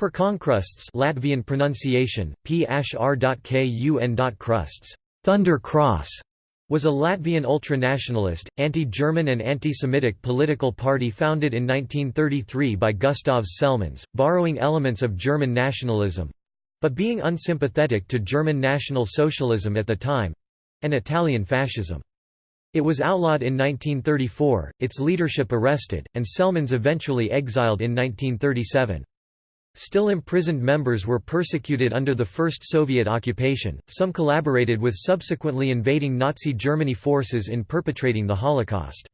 Perkonkrusts Latvian pronunciation, p krusts Thunder Cross was a Latvian ultranationalist, anti-German and anti-Semitic political party founded in 1933 by Gustavs Selmans, borrowing elements of German nationalism—but being unsympathetic to German National Socialism at the time—and Italian fascism. It was outlawed in 1934, its leadership arrested, and Selmans eventually exiled in 1937. Still imprisoned members were persecuted under the First Soviet occupation, some collaborated with subsequently invading Nazi Germany forces in perpetrating the Holocaust.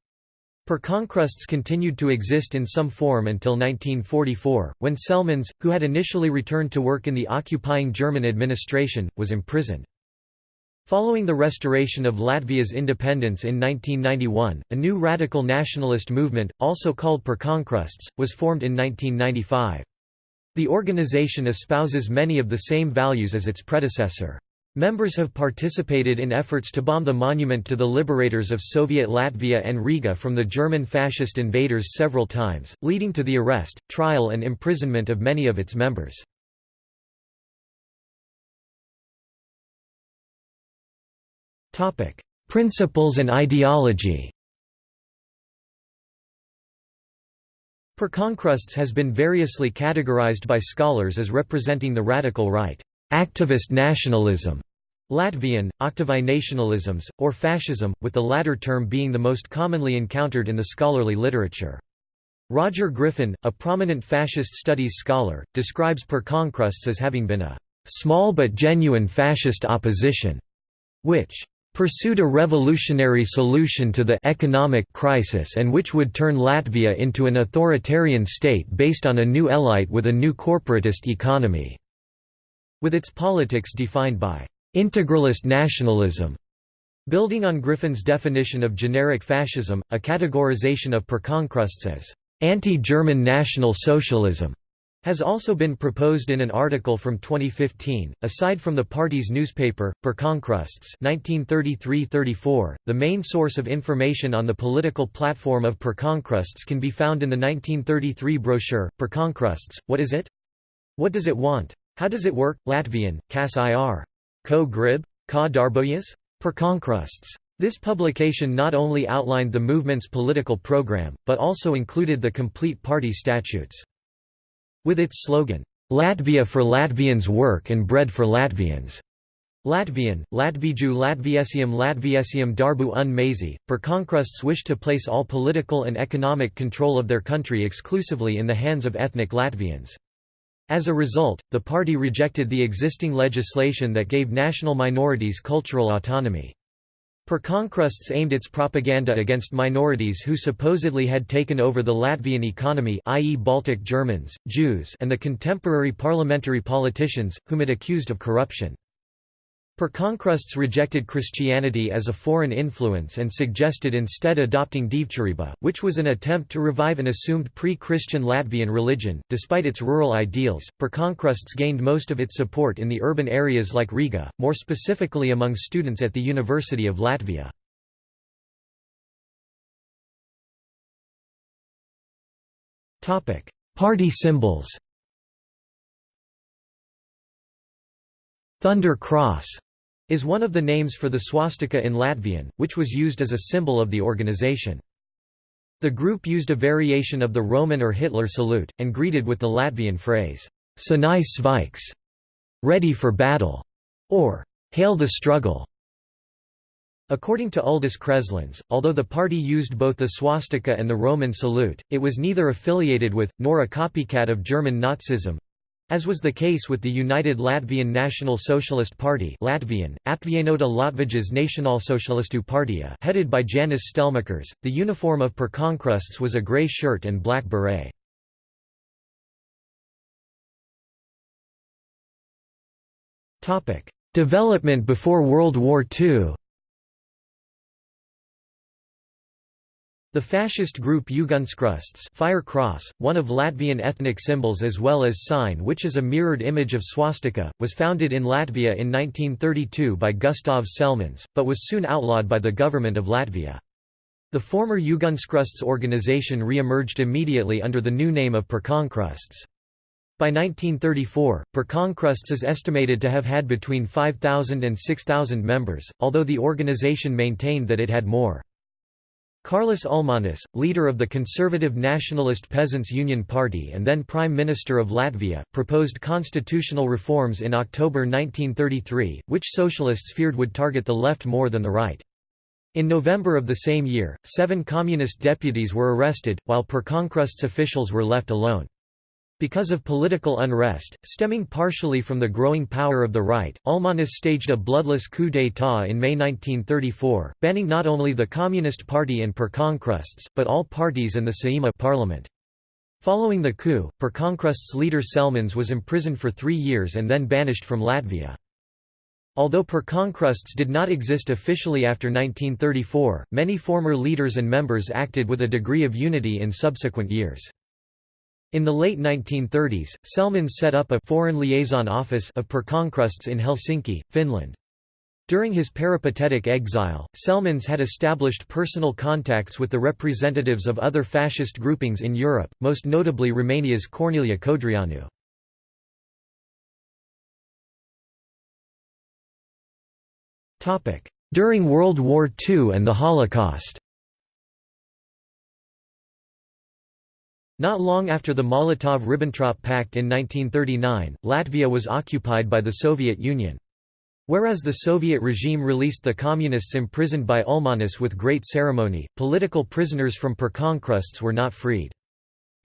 Perkonkrusts continued to exist in some form until 1944, when Selmans, who had initially returned to work in the occupying German administration, was imprisoned. Following the restoration of Latvia's independence in 1991, a new radical nationalist movement, also called Perkonkrusts, was formed in 1995. The organization espouses many of the same values as its predecessor. Members have participated in efforts to bomb the monument to the liberators of Soviet Latvia and Riga from the German fascist invaders several times, leading to the arrest, trial and imprisonment of many of its members. Principles and ideology Perkonkrusts has been variously categorized by scholars as representing the radical right, activist nationalism, Latvian, aktyvais nationalisms, or fascism, with the latter term being the most commonly encountered in the scholarly literature. Roger Griffin, a prominent fascist studies scholar, describes Perkonkrusts as having been a small but genuine fascist opposition, which pursued a revolutionary solution to the economic crisis and which would turn Latvia into an authoritarian state based on a new elite with a new corporatist economy, with its politics defined by integralist nationalism. Building on Griffin's definition of generic fascism, a categorization of Perkonkrusts as anti-German National Socialism has also been proposed in an article from 2015. Aside from the party's newspaper, Perkonkrusts (1933–34), the main source of information on the political platform of Perkonkrusts can be found in the 1933 brochure Perkonkrusts. What is it? What does it want? How does it work? Latvian, Kas ir. Ko grib? Ka darbojas? Perkonkrusts. This publication not only outlined the movement's political program, but also included the complete party statutes. With its slogan, "'Latvia for Latvians Work and Bread for Latvians' Latvian, Latviju Latviesiam Latviesiam darbu un maizi, Perkonkrusts wish to place all political and economic control of their country exclusively in the hands of ethnic Latvians. As a result, the party rejected the existing legislation that gave national minorities cultural autonomy. Perkonkrusts aimed its propaganda against minorities who supposedly had taken over the Latvian economy i.e. Baltic Germans, Jews and the contemporary parliamentary politicians, whom it accused of corruption. Perkonkrusts rejected Christianity as a foreign influence and suggested instead adopting Dievturība, which was an attempt to revive an assumed pre-Christian Latvian religion. Despite its rural ideals, Perkonkrusts gained most of its support in the urban areas like Riga, more specifically among students at the University of Latvia. Party symbols Thunder Cross is one of the names for the swastika in Latvian, which was used as a symbol of the organization. The group used a variation of the Roman or Hitler salute, and greeted with the Latvian phrase, Sanai Svaiks, ready for battle, or hail the struggle. According to Uldis Kreslins, although the party used both the swastika and the Roman salute, it was neither affiliated with, nor a copycat of German Nazism, as was the case with the United Latvian National Socialist Party Latvian, Apvienota Latvijas Nacionālsocialistu partija headed by Jānis Stelmakers, the uniform of Perkonkrusts was a grey shirt and black beret. Development before World War II The fascist group Ugunskrusts fire cross, one of Latvian ethnic symbols as well as sign which is a mirrored image of swastika, was founded in Latvia in 1932 by Gustavs Selmans, but was soon outlawed by the government of Latvia. The former Ugunskrusts organization re-emerged immediately under the new name of Perkonkrusts. By 1934, Perkonkrusts is estimated to have had between 5,000 and 6,000 members, although the organization maintained that it had more. Karlis Ulmanis, leader of the conservative Nationalist Peasants' Union Party and then Prime Minister of Latvia, proposed constitutional reforms in October 1933, which socialists feared would target the left more than the right. In November of the same year, seven communist deputies were arrested, while Perkonkrusts officials were left alone. Because of political unrest, stemming partially from the growing power of the right, Ulmanis staged a bloodless coup d'état in May 1934, banning not only the Communist Party and Perkonkrusts, but all parties and the Saeima parliament. Following the coup, Perkonkrusts leader Selmans was imprisoned for three years and then banished from Latvia. Although Perkonkrusts did not exist officially after 1934, many former leaders and members acted with a degree of unity in subsequent years. In the late 1930s, Selman set up a foreign liaison office of Perkonkrusts in Helsinki, Finland. During his peripatetic exile, Selmans had established personal contacts with the representatives of other fascist groupings in Europe, most notably Romania's Corneliu Codreanu. During World War II and the Holocaust Not long after the Molotov–Ribbentrop Pact in 1939, Latvia was occupied by the Soviet Union. Whereas the Soviet regime released the communists imprisoned by Ulmanis with great ceremony, political prisoners from Perkonkrusts were not freed.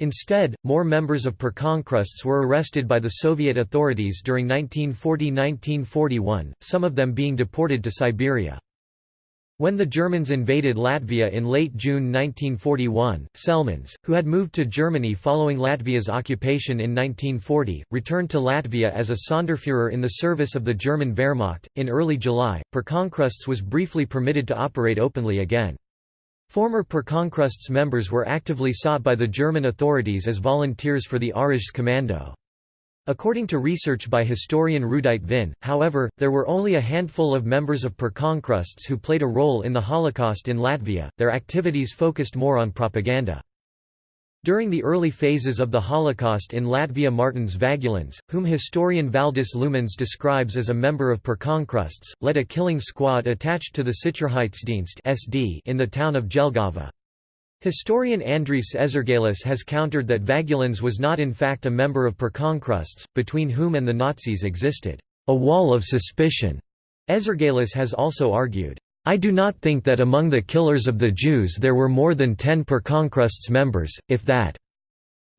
Instead, more members of Perkonkrusts were arrested by the Soviet authorities during 1940–1941, some of them being deported to Siberia. When the Germans invaded Latvia in late June 1941, Selmans, who had moved to Germany following Latvia's occupation in 1940, returned to Latvia as a Sonderführer in the service of the German Wehrmacht. In early July, Perkonkrusts was briefly permitted to operate openly again. Former Perkonkrusts members were actively sought by the German authorities as volunteers for the Kommando. According to research by historian Rudite Vin, however, there were only a handful of members of Perkonkrusts who played a role in the Holocaust in Latvia, their activities focused more on propaganda. During the early phases of the Holocaust in Latvia Martins Vagulins, whom historian Valdis Lumans describes as a member of Perkonkrusts, led a killing squad attached to the Sicherheitsdienst in the town of Jelgava. Historian Andris Ezergailis has countered that Vagulins was not in fact a member of Perkonkrusts, between whom and the Nazis existed a wall of suspicion. Ezergailis has also argued, I do not think that among the killers of the Jews there were more than ten Perkonkrusts members, if that.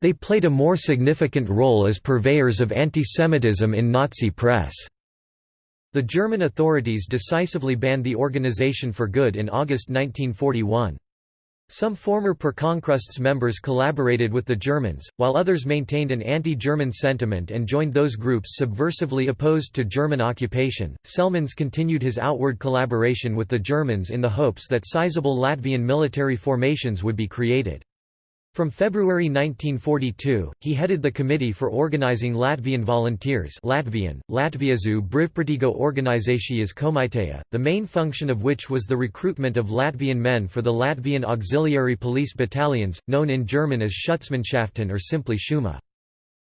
They played a more significant role as purveyors of antisemitism in Nazi press. The German authorities decisively banned the organization for good in August 1941. Some former Perkonkrusts members collaborated with the Germans, while others maintained an anti-German sentiment and joined those groups subversively opposed to German occupation. Selmans continued his outward collaboration with the Germans in the hopes that sizable Latvian military formations would be created. From February 1942, he headed the Committee for Organizing Latvian Volunteers Latvian, Latviezu Brivprātīgo organizācijas komiteja, the main function of which was the recruitment of Latvian men for the Latvian Auxiliary Police Battalions, known in German as Schutzmannschaften or simply Schuma.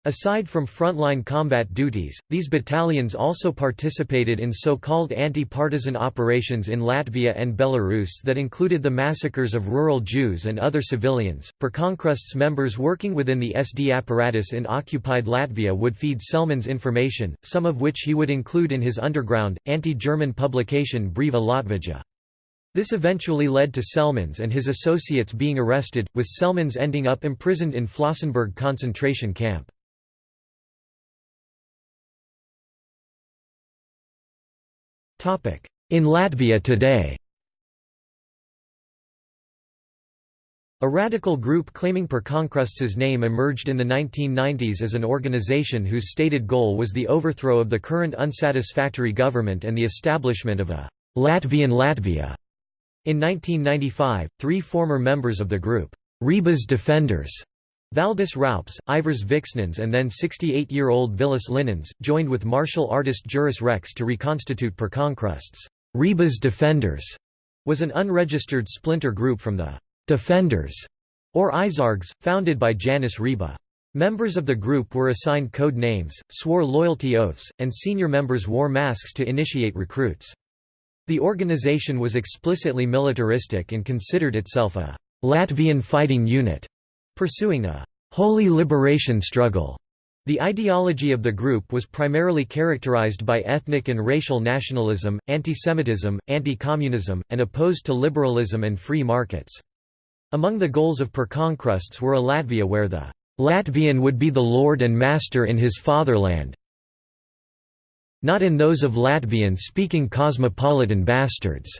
Aside from frontline combat duties, these battalions also participated in so-called anti-partisan operations in Latvia and Belarus that included the massacres of rural Jews and other civilians. Perkonkrusts members working within the SD apparatus in occupied Latvia would feed Selmans information, some of which he would include in his underground, anti-German publication Brīva Latvija. This eventually led to Selmans and his associates being arrested, with Selmans ending up imprisoned in Flossenburg concentration camp. In Latvia today A radical group claiming Perkonkrusts' name emerged in the 1990s as an organization whose stated goal was the overthrow of the current unsatisfactory government and the establishment of a Latvian Latvia. In 1995, three former members of the group, Rības Defenders, Valdis Raups, Ivars Vixnens and then 68-year-old Vilis Linens, joined with martial artist Juris Rex to reconstitute Perkonkrusts. Rības Defenders was an unregistered splinter group from the Defenders, or Aizsargs, founded by Janis Riba. Members of the group were assigned code names, swore loyalty oaths, and senior members wore masks to initiate recruits. The organization was explicitly militaristic and considered itself a Latvian fighting unit, pursuing a holy liberation struggle. The ideology of the group was primarily characterized by ethnic and racial nationalism, antisemitism, anti-communism, and opposed to liberalism and free markets. Among the goals of Pirkonkrūsts were a Latvia where the Latvian would be the lord and master in his fatherland not in those of Latvian-speaking cosmopolitan bastards",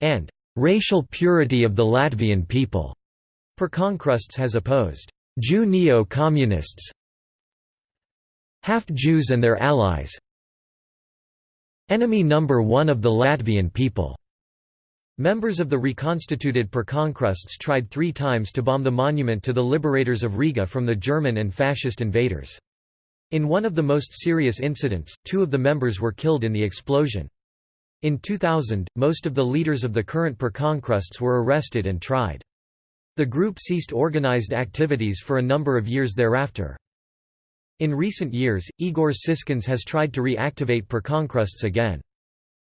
and "...racial purity of the Latvian people." Pirkonkrūsts has opposed Jew neo-communists half-Jews and their allies enemy number one of the Latvian people. Members of the reconstituted Pirkonkrūsts tried three times to bomb the monument to the liberators of Riga from the German and fascist invaders. In one of the most serious incidents, two of the members were killed in the explosion. In 2000, most of the leaders of the current Pirkonkrūsts were arrested and tried. The group ceased organized activities for a number of years thereafter. In recent years, Igor Siskins has tried to reactivate Pirkonkrūsts again.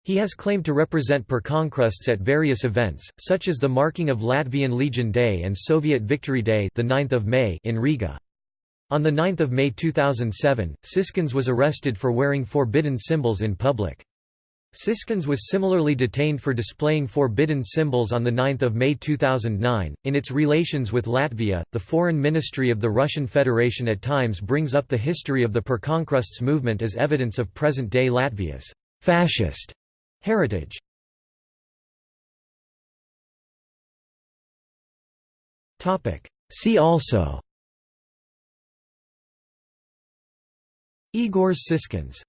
He has claimed to represent Pirkonkrūsts at various events, such as the marking of Latvian Legion Day and Soviet Victory Day the 9th of May in Riga. On 9 May 2007, Siskins was arrested for wearing forbidden symbols in public. Siskins was similarly detained for displaying forbidden symbols on 9 May 2009. In its relations with Latvia, the Foreign Ministry of the Russian Federation at times brings up the history of the Pirkonkrūsts movement as evidence of present day Latvia's fascist Heritage See also Igor Siskins